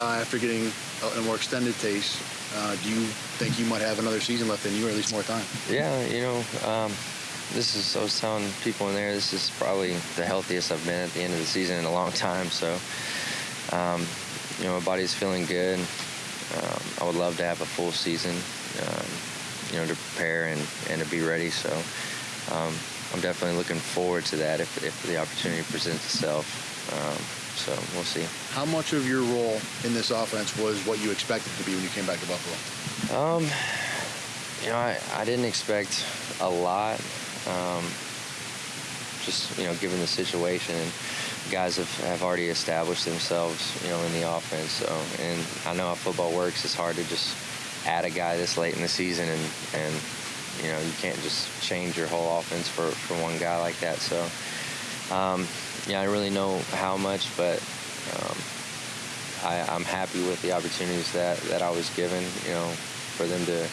Uh, after getting a, more extended taste, uh, do you think you might have another season left in you, or at least more time? Yeah, you know, um, this is. I was telling people in there, this is probably the healthiest I've been at the end of the season in a long time. So, um, you know, my body's feeling good. Um, I would love to have a full season, um, you know, to prepare and, and to be ready. So, um, I'm definitely looking forward to that if, if the opportunity presents itself. Um, so we'll see. How much of your role in this offense was what you expected to be when you came back to Buffalo? Um, you know, I, I didn't expect a lot. Um, just you know, given the situation, and guys have, have already established themselves, you know, in the offense. So, and I know how football works. It's hard to just add a guy this late in the season, and and you know, you can't just change your whole offense for for one guy like that. So. Um, yeah, I really know how much, but um, I, I'm happy with the opportunities that, that I was given. You know, for them to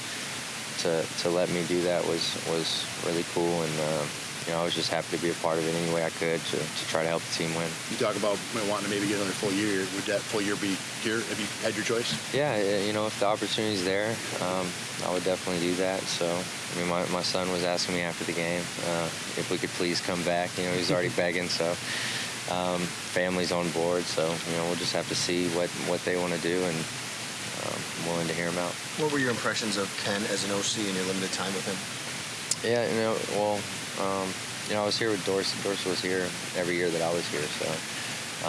to to let me do that was was really cool, and uh, you know, I was just happy to be a part of it any way I could to, to try to help the team win. You talk about wanting to maybe get another full year. Would that full year be here if you had your choice? Yeah, you know, if the opportunity's there, um, I would definitely do that. So, I mean, my, my son was asking me after the game uh, if we could please come back. You know, he's already begging, so um, family's on board. So, you know, we'll just have to see what, what they want to do and um, I'm willing to hear him out. What were your impressions of Ken as an OC in your limited time with him? Yeah, you know, well, um, you know, I was here with Dorsey. Dorsey was here every year that I was here, so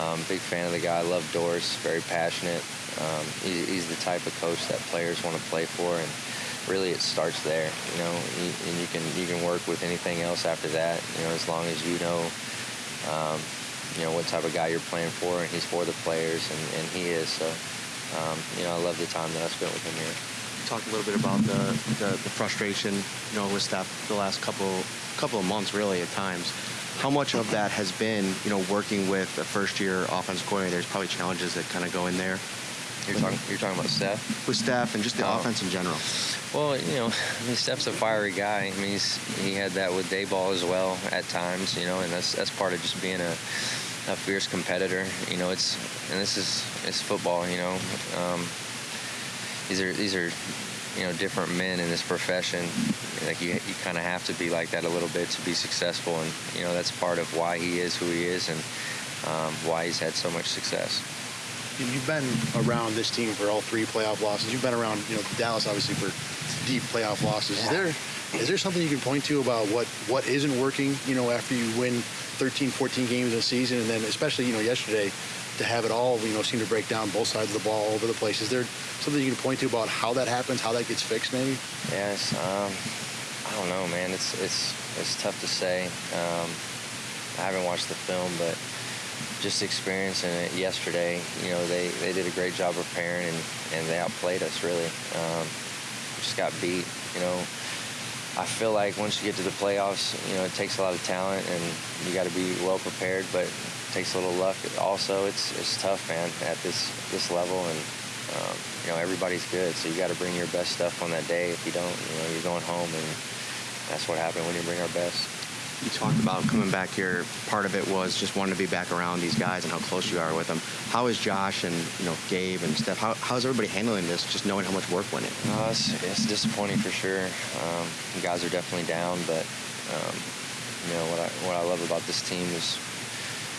um, big fan of the guy. I love Dorsey. Very passionate. Um, he, he's the type of coach that players want to play for, and really it starts there. You know, and you can you can work with anything else after that. You know, as long as you know. Um, you know what type of guy you're playing for, and he's for the players, and, and he is. So, um, you know, I love the time that I spent with him here Talk a little bit about the, the, the frustration, you know, with staff the last couple couple of months, really, at times. How much of that has been, you know, working with a first-year offensive coordinator? There's probably challenges that kind of go in there. You're talking, you're talking about Steph? With Steph and just the oh. offense in general. Well, you know, I mean, Steph's a fiery guy. I mean, he's, he had that with Daboll as well at times, you know, and that's that's part of just being a, a fierce competitor. You know, it's and this is it's football. You know, um, these are these are you know different men in this profession. Like you, you kind of have to be like that a little bit to be successful, and you know that's part of why he is who he is and um, why he's had so much success. You've been around this team for all three playoff losses. You've been around, you know, Dallas obviously for deep playoff losses. Is there is there something you can point to about what what isn't working? You know, after you win 13, 14 games in a season, and then especially you know yesterday to have it all, you know, seem to break down both sides of the ball over the place. Is there something you can point to about how that happens, how that gets fixed, maybe? Yes, um, I don't know, man. It's it's it's tough to say. Um, I haven't watched the film, but just experiencing it yesterday, you know, they, they did a great job preparing and, and they outplayed us really. Um, just got beat, you know. I feel like once you get to the playoffs, you know, it takes a lot of talent and you got to be well prepared, but takes a little luck. Also, it's it's tough, man, at this this level, and um, you know everybody's good, so you got to bring your best stuff on that day. If you don't, you know, you're going home, and that's what happened when you bring our best. You talked about coming back here. Part of it was just wanting to be back around these guys and how close you are with them. How is Josh and you know Gabe and Steph? How, how's everybody handling this? Just knowing how much work went in. Uh, it's, it's disappointing for sure. Um, guys are definitely down, but um, you know what I what I love about this team is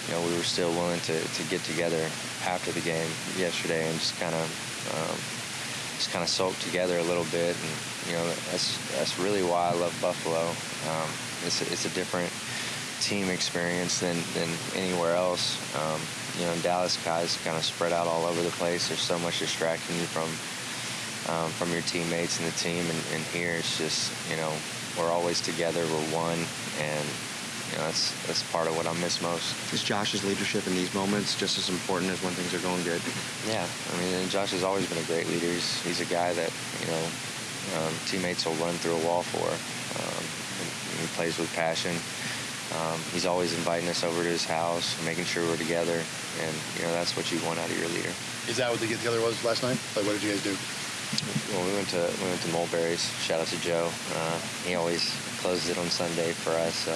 you know, we were still willing to, to get together after the game yesterday and just kind of um, just kind of sulk together a little bit. And you know, that's that's really why I love Buffalo. Um, it's a, it's a different team experience than than anywhere else. Um, you know, Dallas guys kind of spread out all over the place. There's so much distracting you from um, from your teammates and the team. And, and here it's just you know we're always together. We're one and that's that's part of what I miss most. Is Josh's leadership in these moments just as important as when things are going good? Yeah, I mean, Josh has always been a great leader. He's, he's a guy that you know um, teammates will run through a wall for. Um, he plays with passion. Um, he's always inviting us over to his house, making sure we're together, and you know that's what you want out of your leader. Is that what the get together was last night? Like, what did you guys do? Well, we went to we went to Mulberry's. Shout out to Joe. Uh, he always closes it on Sunday for us. So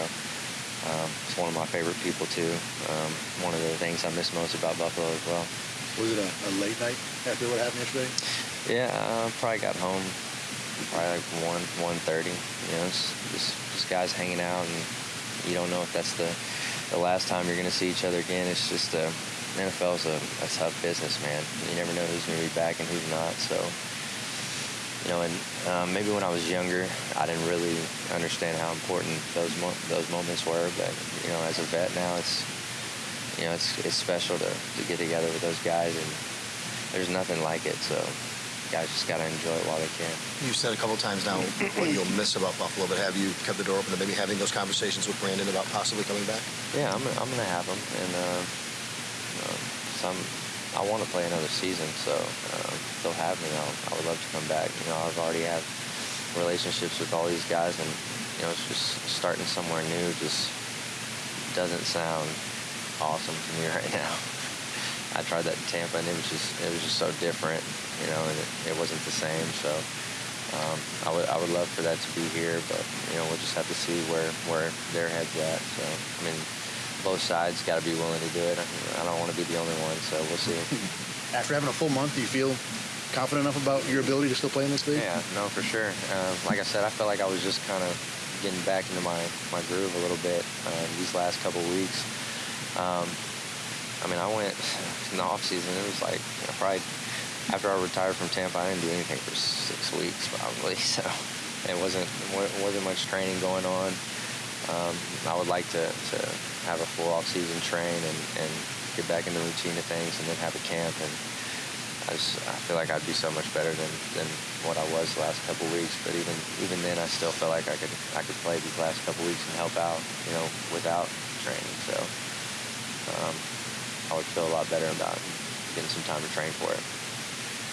um, it's one of my favorite people too. Um, one of the things I miss most about Buffalo as well. Was it a, a late night after what happened yesterday? Yeah, uh, probably got home probably like one one thirty. You know, it's just just guys hanging out, and you don't know if that's the the last time you're gonna see each other again. It's just uh, NFL's a, a tough business, man. You never know who's gonna be back and who's not. So, you know, and um, maybe when I was younger, I didn't really understand how important those mo- those moments were. But you know, as a vet now, it's you know, it's it's special to to get together with those guys, and there's nothing like it. So, guys just gotta enjoy it while they can. You've said a couple times now what you'll miss about Buffalo, but have you kept the door open to maybe having those conversations with Brandon about possibly coming back? Yeah, I'm, I'm gonna have them, and uh, um, some. I want to play another season, so if they'll have me. I'll, I would love to come back. You know, I've already have relationships with all these guys, and you know, it's just starting somewhere new. Just doesn't sound awesome to me right now. I tried that in Tampa, and it was just it was just so different, you know, and it, it wasn't the same. So um, I would I would love for that to be here, but you know, we'll just have to see where where their heads at. So I mean, both sides got to be willing to do it. I, I don't want to be the only one, so we'll see. After having a full month, do you feel confident enough about your ability to still play in this league? Yeah, no, for sure. Um, like I said, I felt like I was just kind of getting back into my, my groove a little bit uh, these last couple weeks. Um, I mean, I went in the off season. It was like you know, probably after I retired from Tampa, I didn't do anything for six weeks probably. So it wasn't wa- wasn't much training going on. Um, I would like to, to have a full off season train and, and get back in the routine of things, and then have a camp and I just I feel like I'd be so much better than, than what I was the last couple weeks. But even even then, I still felt like I could I could play these last couple weeks and help out, you know, without training. So um, I would feel a lot better about getting some time to train for it.